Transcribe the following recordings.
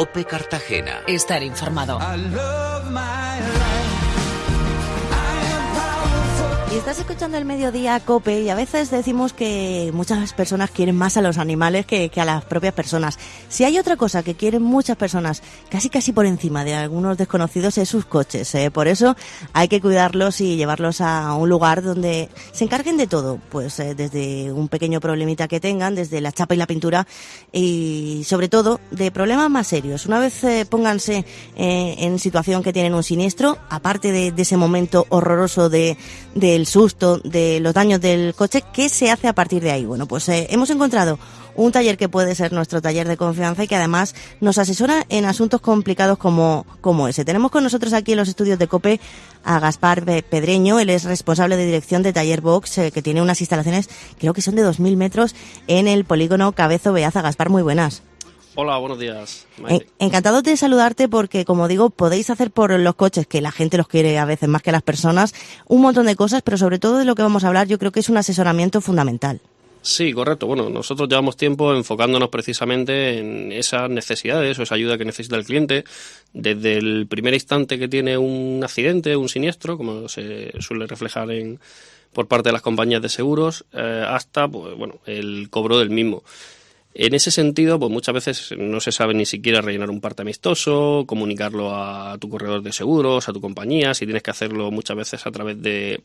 Cope Cartagena. Estar informado. Y estás escuchando el mediodía Cope y a veces decimos que muchas personas quieren más a los animales que, a las propias personas. Si hay otra cosa que quieren muchas personas, casi casi por encima de algunos desconocidos, es sus coches. ¿eh? Por eso hay que cuidarlos y llevarlos a un lugar donde se encarguen de todo, pues eh, desde un pequeño problemita que tengan, desde la chapa y la pintura y sobre todo de problemas más serios. Una vez eh, pónganse en situación que tienen un siniestro, aparte de, ese momento horroroso de, de el susto, de los daños del coche, ¿qué se hace a partir de ahí? Bueno, pues eh, hemos encontrado un taller que puede ser nuestro taller de confianza y que además nos asesora en asuntos complicados como, como ese. Tenemos con nosotros aquí en los estudios de COPE a Gaspar Pedreño, él es responsable de dirección de Taller Box, eh, que tiene unas instalaciones, creo que son de 2.000 metros, en el polígono Cabezo Beaza. Gaspar, muy buenas. Hola, buenos días. encantado de saludarte porque, como digo, podéis hacer por los coches, que la gente los quiere a veces más que las personas, un montón de cosas, pero sobre todo de lo que vamos a hablar, yo creo que es un asesoramiento fundamental. Sí, correcto. Bueno, nosotros llevamos tiempo enfocándonos precisamente en esas necesidades o esa ayuda que necesita el cliente, desde el primer instante que tiene un accidente, un siniestro, como se suele reflejar en, por parte de las compañías de seguros, eh, hasta pues, bueno, el cobro del mismo. En ese sentido, pues muchas veces no se sabe ni siquiera rellenar un parte amistoso, comunicarlo a tu corredor de seguros, a tu compañía, si tienes que hacerlo muchas veces a través de,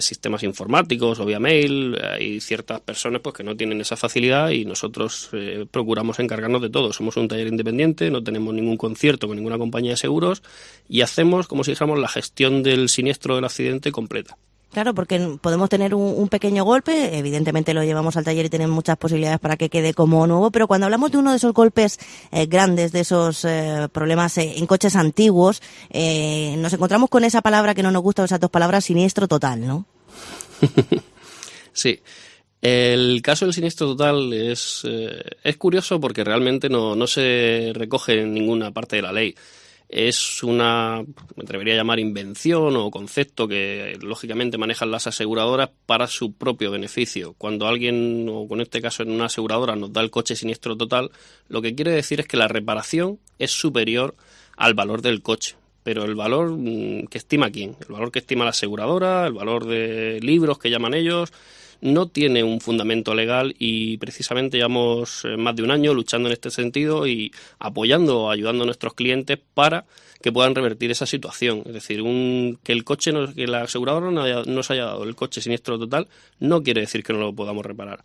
sistemas informáticos o vía mail. Hay ciertas personas pues que no tienen esa facilidad y nosotros eh, procuramos encargarnos de todo. Somos un taller independiente, no tenemos ningún concierto con ninguna compañía de seguros y hacemos, como si dijéramos, la gestión del siniestro del accidente completa. Claro, porque podemos tener un, pequeño golpe, evidentemente lo llevamos al taller y tenemos muchas posibilidades para que quede como nuevo, pero cuando hablamos de uno de esos golpes eh, grandes, de esos eh, problemas eh, en coches antiguos, nos encontramos con esa palabra que no nos gusta, esas dos palabras, siniestro total, ¿no? sí. El caso del siniestro total es, es curioso porque realmente no, no se recoge en ninguna parte de la ley es una, me atrevería a llamar invención o concepto que lógicamente manejan las aseguradoras para su propio beneficio. Cuando alguien, o con este caso en una aseguradora, nos da el coche siniestro total, lo que quiere decir es que la reparación es superior al valor del coche. Pero el valor mm, que estima quién, el valor que estima la aseguradora, el valor de libros que llaman ellos, no tiene un fundamento legal y precisamente llevamos eh, más de un año luchando en este sentido y apoyando ayudando a nuestros clientes para que puedan revertir esa situación. Es decir, un, que el coche, no, que la aseguradora no haya, nos haya dado el coche siniestro total, no quiere decir que no lo podamos reparar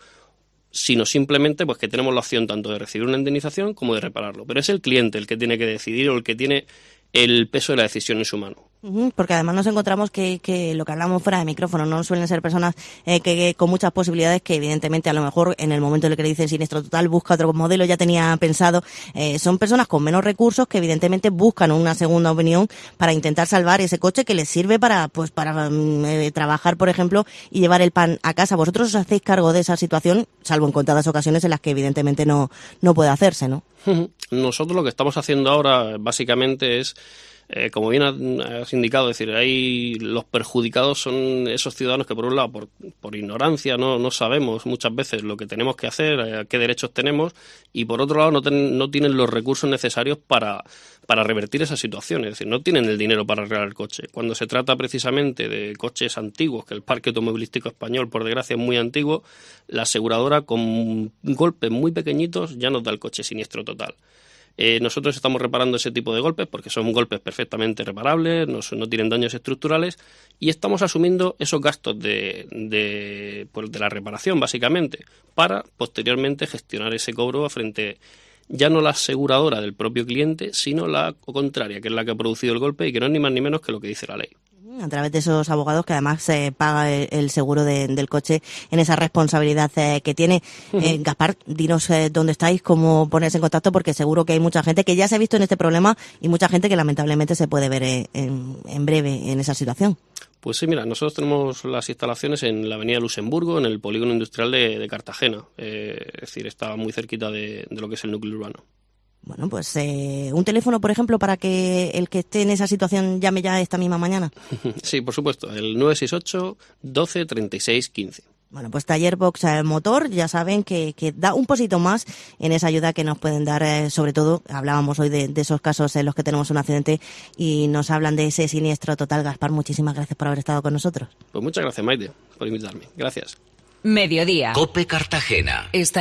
sino simplemente pues que tenemos la opción tanto de recibir una indemnización como de repararlo. Pero es el cliente el que tiene que decidir o el que tiene el peso de la decisión en su mano. Porque además nos encontramos que, lo que hablamos fuera de micrófono no suelen ser personas eh, que, con muchas posibilidades que evidentemente a lo mejor en el momento en el que le dicen siniestro total busca otro modelo ya tenía pensado eh, son personas con menos recursos que evidentemente buscan una segunda opinión para intentar salvar ese coche que les sirve para pues para mm, eh, trabajar por ejemplo y llevar el pan a casa. Vosotros os hacéis cargo de esa situación salvo en contadas ocasiones en las que evidentemente no no puede hacerse no nosotros lo que estamos haciendo ahora básicamente es eh, como bien has indicado, es decir, los perjudicados son esos ciudadanos que por un lado, por, por ignorancia, no, no sabemos muchas veces lo que tenemos que hacer, eh, qué derechos tenemos, y por otro lado no, no tienen los recursos necesarios para, para revertir esa situación, es decir, no tienen el dinero para arreglar el coche. Cuando se trata precisamente de coches antiguos, que el parque automovilístico español, por desgracia, es muy antiguo, la aseguradora con golpes muy pequeñitos ya nos da el coche siniestro total. Eh, nosotros estamos reparando ese tipo de golpes porque son golpes perfectamente reparables, no, tienen daños estructurales y estamos asumiendo esos gastos de, de, pues, de la reparación básicamente para posteriormente gestionar ese cobro frente ya no la aseguradora del propio cliente, sino la contraria, que es la que ha producido el golpe y que no es ni más ni menos que lo que dice la ley a través de esos abogados que además se paga el, seguro del coche en esa responsabilidad eh, que tiene. Eh, Gaspar, dinos eh, dónde estáis, cómo ponerse en contacto, porque seguro que hay mucha gente que ya se ha visto en este problema y mucha gente que lamentablemente se puede ver en, breve en esa situación. Pues sí, mira, nosotros tenemos las instalaciones en la avenida Luxemburgo, en el polígono industrial de, Cartagena. es decir, está muy cerquita de lo que es el núcleo urbano. Bueno, pues eh, un teléfono, por ejemplo, para que el que esté en esa situación llame ya esta misma mañana. Sí, por supuesto, el 968 12 36 15. Bueno, pues Taller Box eh, Motor, ya saben que, que, da un poquito más en esa ayuda que nos pueden dar, eh, sobre todo, hablábamos hoy de, de, esos casos en los que tenemos un accidente y nos hablan de ese siniestro total. Gaspar, muchísimas gracias por haber estado con nosotros. Pues muchas gracias, Maite, por invitarme. Gracias. Mediodía. Cope Cartagena. Está